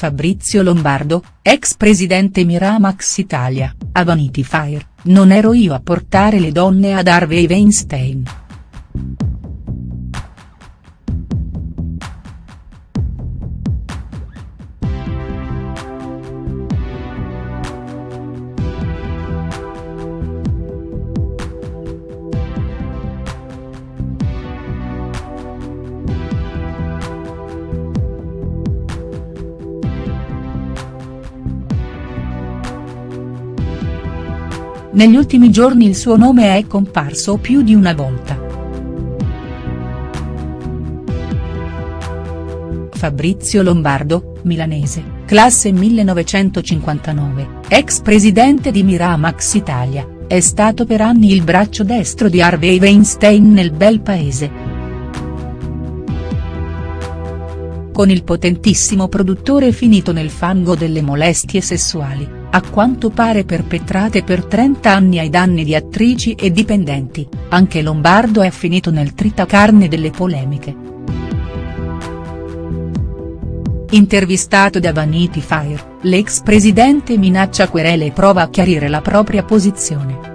Fabrizio Lombardo, ex presidente Miramax Italia, a Vanity Fair, non ero io a portare le donne ad Harvey Weinstein. Negli ultimi giorni il suo nome è comparso più di una volta. Fabrizio Lombardo, milanese, classe 1959, ex presidente di Miramax Italia, è stato per anni il braccio destro di Harvey Weinstein nel bel paese. Con il potentissimo produttore finito nel fango delle molestie sessuali a quanto pare perpetrate per 30 anni ai danni di attrici e dipendenti, anche Lombardo è finito nel tritacarne delle polemiche. Intervistato da Vanity Fair, l'ex presidente minaccia querele e prova a chiarire la propria posizione.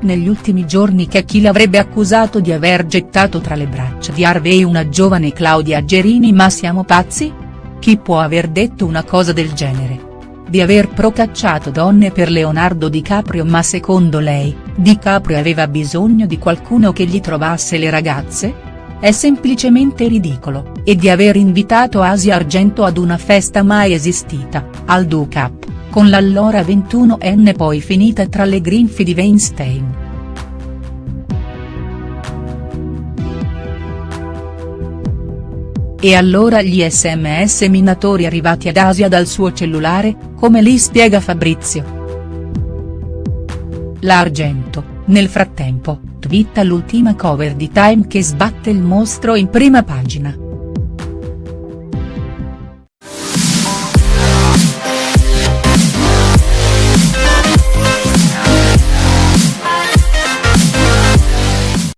Negli ultimi giorni che chi l'avrebbe accusato di aver gettato tra le braccia di Harvey una giovane Claudia Gerini ma siamo pazzi?. Chi può aver detto una cosa del genere? Di aver procacciato donne per Leonardo DiCaprio ma secondo lei, DiCaprio aveva bisogno di qualcuno che gli trovasse le ragazze? È semplicemente ridicolo, e di aver invitato Asia Argento ad una festa mai esistita, al Do Cup, con l'allora 21enne poi finita tra le grinfie di Weinstein. E allora gli sms minatori arrivati ad Asia dal suo cellulare, come li spiega Fabrizio. L'Argento, nel frattempo, twitta l'ultima cover di Time che sbatte il mostro in prima pagina.